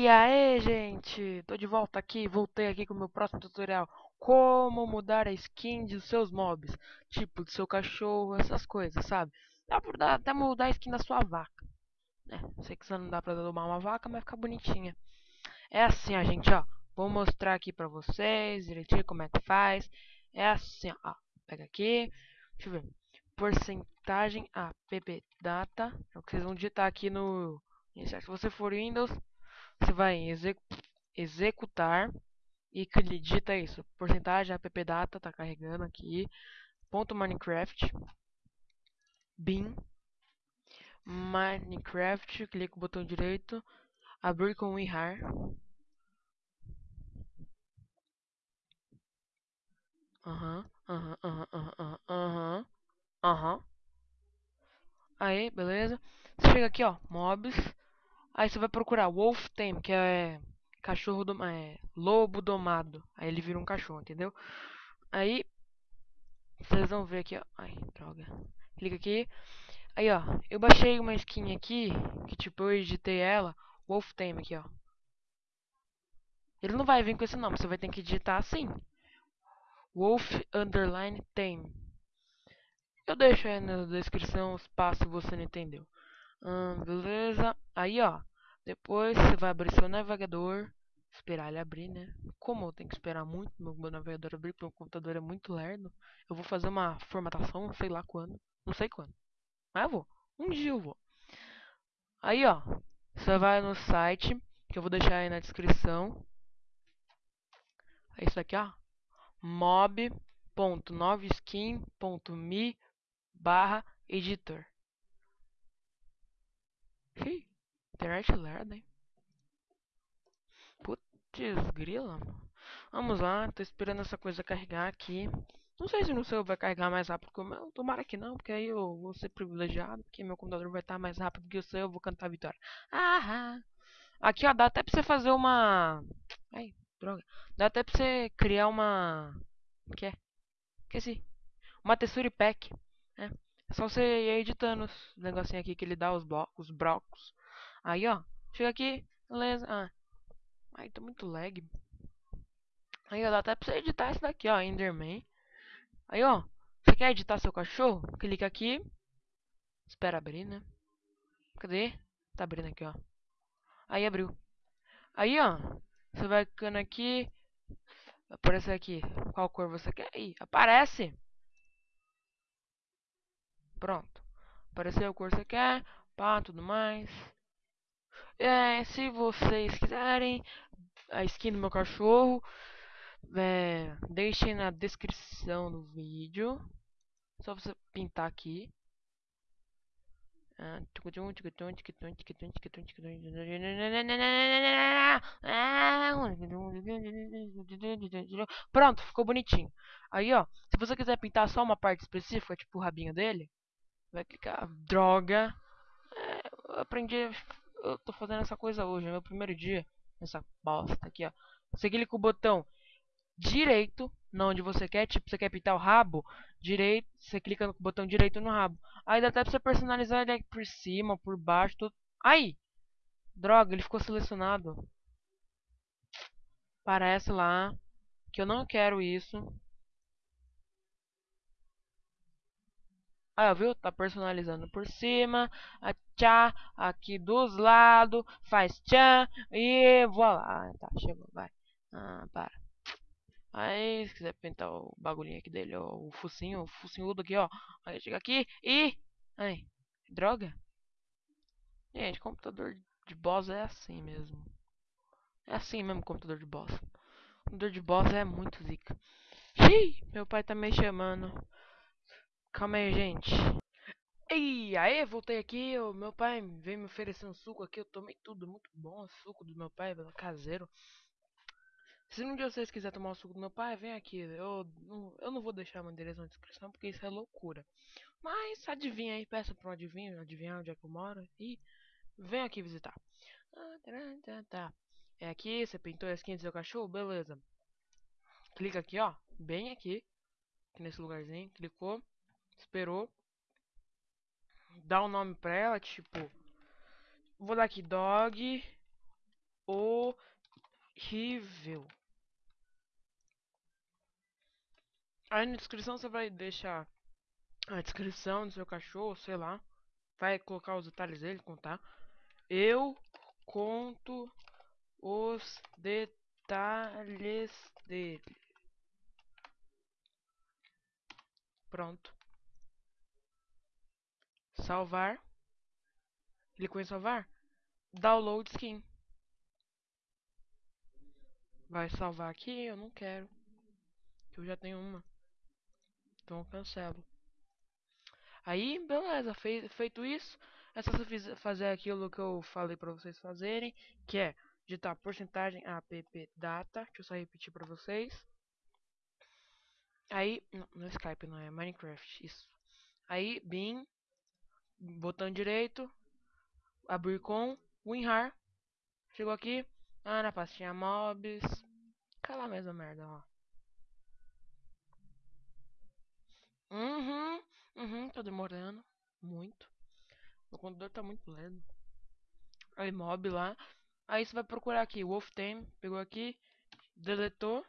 E aí, gente? Tô de volta aqui, voltei aqui com o meu próximo tutorial. Como mudar a skin dos seus mobs. Tipo, do seu cachorro, essas coisas, sabe? Dá pra até mudar a skin da sua vaca. Né? Sei que não dá pra domar uma vaca, mas fica bonitinha. É assim, ó, gente, ó. Vou mostrar aqui pra vocês direitinho como é que faz. É assim, ó. Pega aqui. Deixa eu ver. Porcentagem app data. É o que vocês vão digitar aqui no... Se você for Windows, você vai em executar e digita isso. Porcentagem app data tá carregando aqui. Ponto Minecraft. Bin. Minecraft. Clica o botão direito. Abrir com WinRAR. Aham, aham, aham, aham, aham, aham. Aí, beleza. Você chega aqui, ó, mobs. Aí você vai procurar Wolf Tame, que é cachorro do é, lobo domado. Aí ele vira um cachorro, entendeu? Aí vocês vão ver aqui, ó. Ai, droga. Clica aqui. Aí, ó, eu baixei uma skin aqui, que tipo eu editei ela, Wolf Tame aqui, ó. Ele não vai vir com esse nome, você vai ter que digitar assim. Wolf underline Tame. Eu deixo aí na descrição os passos se você não entendeu. Hum, beleza. Aí, ó. Depois você vai abrir seu navegador. Esperar ele abrir, né? Como eu tenho que esperar muito meu, navegador abrir, porque meu computador é muito lerdo. Eu vou fazer uma formatação, sei lá quando. Não sei quando. Mas eu vou. Um dia eu vou. Aí, ó. Você vai no site, que eu vou deixar aí na descrição. É isso aqui, ó. mob.noveskin.me barra editor. Ih, internet lerda, hein? Putz, grila. Vamos lá, tô esperando essa coisa carregar aqui. Não sei se no seu vai carregar mais rápido que o meu. Tomara que não, porque aí eu vou ser privilegiado. Porque meu computador vai estar mais rápido que o seu. Eu vou cantar a vitória. Ah, aqui, ó, dá até pra você fazer uma. Ai, droga. Dá até pra você criar uma. O que é? Esqueci. Uma texture pack. Né? É só você ir editando os negocinhos aqui que ele dá os blocos, os blocos. Aí, ó. Chega aqui, beleza. Ah. Ai, tô muito lag. Aí, ó, dá até pra você editar esse daqui, ó, Enderman. Aí, ó. Você quer editar seu cachorro? Clica aqui. Espera abrir, né? Cadê? Tá abrindo aqui, ó. Aí abriu. Aí, ó. Você vai clicando aqui. Aparece aqui. Qual cor você quer? Aí, aparece. Pronto. Apareceu a cor que você quer. Pá, tudo mais. É, se vocês quiserem a skin do meu cachorro, é, deixem na descrição do vídeo. Só você pintar aqui. Pronto, ficou bonitinho. Aí, ó, se você quiser pintar só uma parte específica, tipo o rabinho dele, Vai clicar. Droga. É, eu aprendi. Eu tô fazendo essa coisa hoje. É meu primeiro dia. Nessa bosta aqui, ó. Você clica o botão direito. Não onde você quer. Tipo, você quer pintar o rabo. Direito. Você clica no botão direito no rabo. Aí dá até pra você personalizar ele por cima, por baixo. Tudo. Aí! Droga, ele ficou selecionado. Parece lá que eu não quero isso. Ah, viu? Tá personalizando por cima. A tchá aqui dos lados. Faz tchan. E voilá. Ah, tá, chegou. Vai. Ah, para. Aí, se quiser pintar o bagulhinho aqui dele, ó, o focinho, o focinhudo aqui, ó. Aí chega aqui e. Ai, droga. Gente, computador de boss é assim mesmo. É assim mesmo, computador de boss. Computador de boss é muito zica. Xiii, meu pai tá me chamando. Calma aí, gente. E aí, voltei aqui. O meu pai veio me oferecer um suco aqui. Eu tomei tudo, muito bom. O suco do meu pai, caseiro. Se um dia vocês quiserem tomar o suco do meu pai, vem aqui. Eu não, eu não vou deixar uma endereço na descrição porque isso é loucura. Mas adivinha aí, peça pra um adivinho, adivinhar onde é que eu moro e vem aqui visitar. Tá. É aqui, você pintou a skin do seu cachorro? Beleza. Clica aqui, ó. Bem aqui. Aqui nesse lugarzinho. Clicou esperou. Dá um nome pra ela, tipo. Vou dar aqui dog. horrível. Aí na descrição você vai deixar a descrição do seu cachorro, sei lá. Vai colocar os detalhes dele, contar. Eu conto os detalhes dele. Pronto. Salvar. Clicou em salvar. Download skin. Vai salvar aqui? Eu não quero. Eu já tenho uma. Então eu cancelo. Aí, beleza. feito isso, é só você fazer aquilo que eu falei pra vocês fazerem. Que é digitar porcentagem app data. Deixa eu só repetir pra vocês. Aí, não, no é Skype, não é Minecraft, isso. Aí, bin, botão direito, abrir com, WinRAR. Chegou aqui, ah, na pastinha mobs. Cala a mesma merda, ó. Uhum, uhum, tá demorando muito. O computador tá muito lento. Aí, mob lá. Aí você vai procurar aqui, Wolf Tame, pegou aqui, deletou.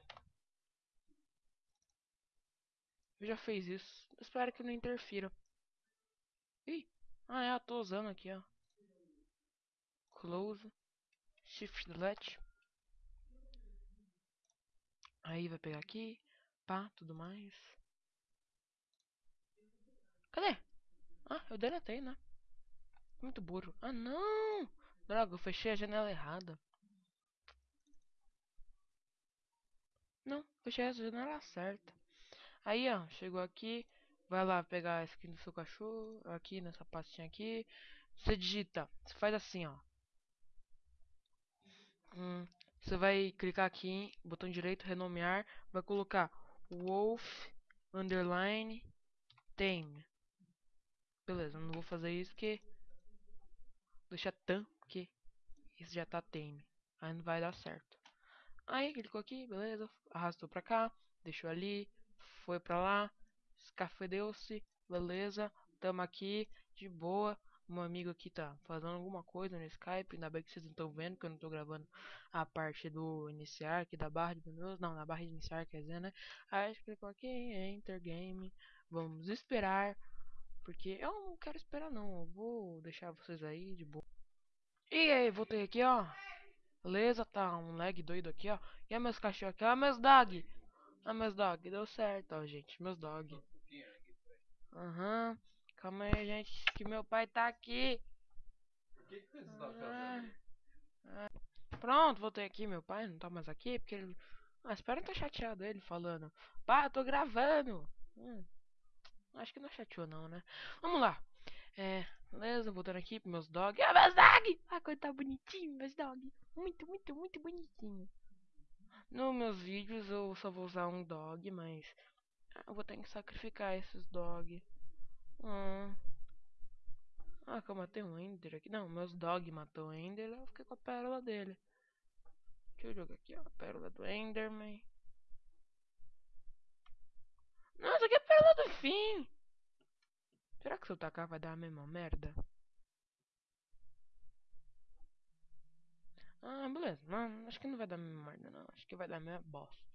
Já fez isso. Espero que não interfira. Ih, ah é, eu tô usando aqui, ó. Close. Shift delete. Aí vai pegar aqui, pá, tudo mais. Cadê? Ah, eu deletei, né? Muito burro. Ah, não! Droga, eu fechei a janela errada. Não, fechei a janela certa. Aí, ó, chegou aqui. Vai lá pegar a skin do seu cachorro. Aqui nessa pastinha aqui. Você digita. Você faz assim, ó. Hum, você vai clicar aqui, botão direito, renomear. Vai colocar Wolf Underline Tame. Beleza, não vou fazer isso porque. Deixa tam, porque isso já tá tame. Aí não vai dar certo. Aí clicou aqui, beleza. Arrastou pra cá, deixou ali, foi pra lá, escafedeu-se, beleza, tamo aqui, de boa. Um amigo aqui tá fazendo alguma coisa no Skype, ainda bem que vocês não estão vendo, que eu não tô gravando a parte do iniciar aqui da barra de menus, não, na barra de iniciar, quer dizer, né? Aí clicou aqui, Enter Game, vamos esperar, porque eu não quero esperar não, eu vou deixar vocês aí de boa. E aí, voltei aqui, ó. Beleza, tá um lag doido aqui, ó. E aí meus cachorros aqui, ó, meus dog. Ah, meus dog, deu certo, ó, gente. Meus dog. Aham. Uhum. Calma aí, gente, que meu pai tá aqui. O que, que você tá fazendo? Ah, Pronto, voltei aqui. Meu pai não tá mais aqui porque ele. Ah, espero não tá chateado ele falando. Pá, eu tô gravando. Hum, acho que não chateou, não, né? Vamos lá. É, beleza, voltando aqui pros meus dog. Ah, meus dog! Ah, como tá bonitinho, meus dog. Muito, muito, muito bonitinho. Nos meus vídeos eu só vou usar um dog, mas eu vou ter que sacrificar esses dog. Hum. Ah, que eu matei um Ender aqui. Não, meus dog matou o Ender, eu fiquei com a pérola dele. Deixa eu jogar aqui, ó, a pérola do Enderman. Nossa, que pérola do fim! Será que se eu tacar vai dar a mesma merda? Ah, beleza. Não, acho que não vai dar merda, não. Acho que vai dar minha bosta.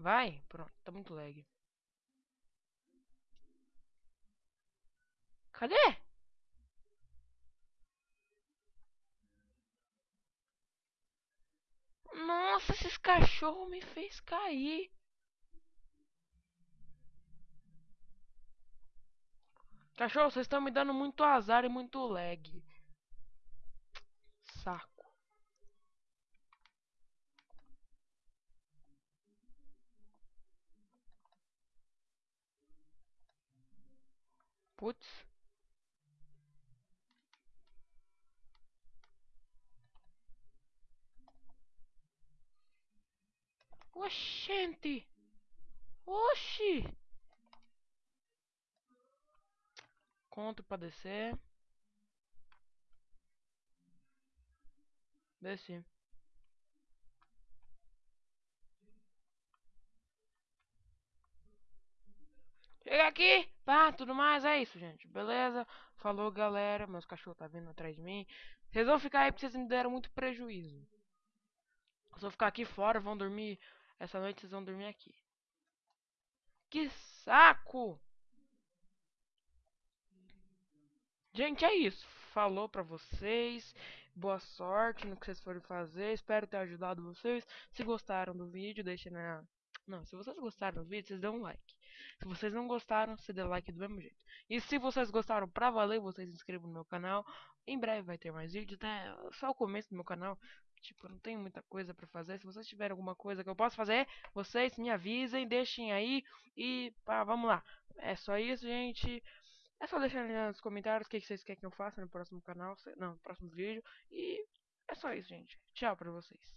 Vai? Pronto, tá muito lag. Cadê? Nossa, esses cachorros me fez cair. Cachorro, vocês estão me dando muito azar e muito lag. Saco. Putz. Oxente! Oxi! Conto pra descer. Desci. Chega aqui! Pá, tudo mais, é isso, gente. Beleza? Falou, galera. Meus cachorros tá vindo atrás de mim. Vocês vão ficar aí porque vocês me deram muito prejuízo. Eu ficar aqui fora, vão dormir. Essa noite vocês vão dormir aqui. Que saco! Gente, é isso. Falou pra vocês. Boa sorte no que vocês forem fazer. Espero ter ajudado vocês. Se gostaram do vídeo, deixem na. Não, se vocês gostaram do vídeo, vocês dão um like. Se vocês não gostaram, você dê like do mesmo jeito. E se vocês gostaram pra valer, vocês se inscrevam no meu canal. Em breve vai ter mais vídeos, né? Só o começo do meu canal. Tipo, não tenho muita coisa pra fazer. Se vocês tiverem alguma coisa que eu possa fazer, vocês me avisem, deixem aí. E pá, vamos lá. É só isso, gente. É só deixar nos comentários o que vocês querem que eu faça no próximo canal. Não, no próximo vídeo. E é só isso, gente. Tchau pra vocês.